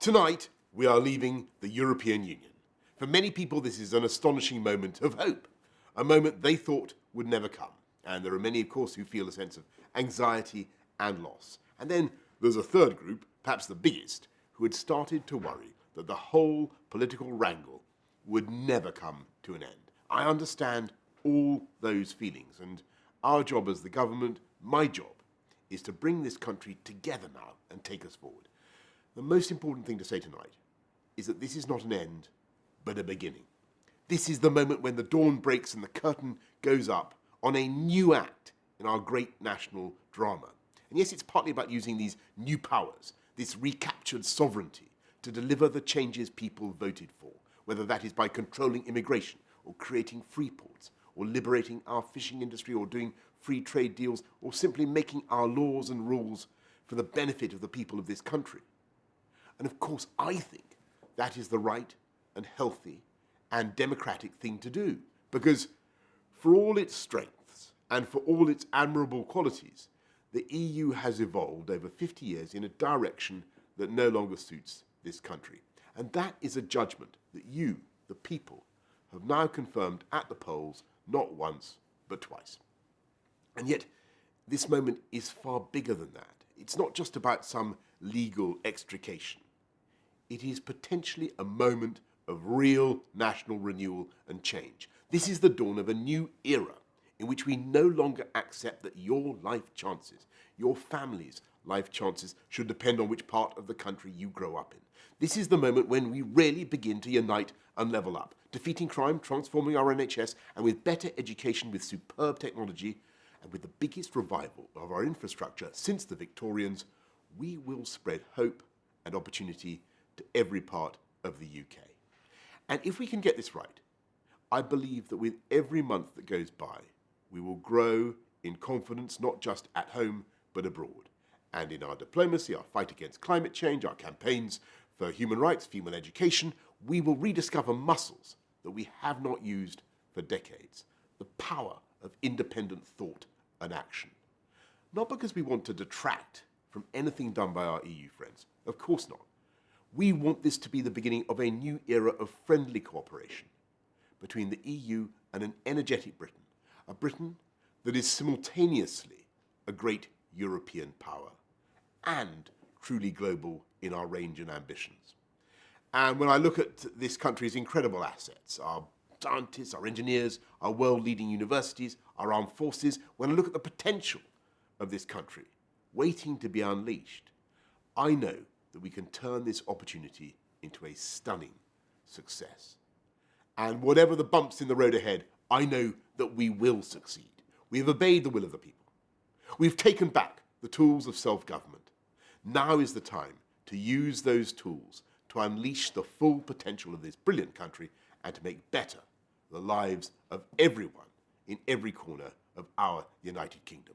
Tonight, we are leaving the European Union. For many people, this is an astonishing moment of hope, a moment they thought would never come. And there are many, of course, who feel a sense of anxiety and loss. And then there's a third group, perhaps the biggest, who had started to worry that the whole political wrangle would never come to an end. I understand all those feelings, and our job as the government, my job, is to bring this country together now and take us forward. The most important thing to say tonight is that this is not an end, but a beginning. This is the moment when the dawn breaks and the curtain goes up on a new act in our great national drama. And yes, it's partly about using these new powers, this recaptured sovereignty, to deliver the changes people voted for, whether that is by controlling immigration, or creating free ports, or liberating our fishing industry, or doing free trade deals, or simply making our laws and rules for the benefit of the people of this country. And of course, I think that is the right and healthy and democratic thing to do. Because for all its strengths and for all its admirable qualities, the EU has evolved over 50 years in a direction that no longer suits this country. And that is a judgment that you, the people, have now confirmed at the polls not once, but twice. And yet, this moment is far bigger than that. It's not just about some legal extrication. It is potentially a moment of real national renewal and change. This is the dawn of a new era in which we no longer accept that your life chances, your family's life chances, should depend on which part of the country you grow up in. This is the moment when we really begin to unite and level up, defeating crime, transforming our NHS, and with better education, with superb technology, and with the biggest revival of our infrastructure since the Victorians, we will spread hope and opportunity to every part of the UK. And if we can get this right, I believe that with every month that goes by, we will grow in confidence not just at home but abroad. And in our diplomacy, our fight against climate change, our campaigns for human rights, female education, we will rediscover muscles that we have not used for decades. The power of independent thought and action. Not because we want to detract from anything done by our EU friends. Of course not. We want this to be the beginning of a new era of friendly cooperation between the EU and an energetic Britain, a Britain that is simultaneously a great European power and truly global in our range and ambitions. And when I look at this country's incredible assets, our scientists, our engineers, our world-leading universities, our armed forces, when I look at the potential of this country waiting to be unleashed, I know that we can turn this opportunity into a stunning success. And whatever the bumps in the road ahead, I know that we will succeed. We have obeyed the will of the people. We've taken back the tools of self-government. Now is the time to use those tools to unleash the full potential of this brilliant country and to make better the lives of everyone in every corner of our United Kingdom.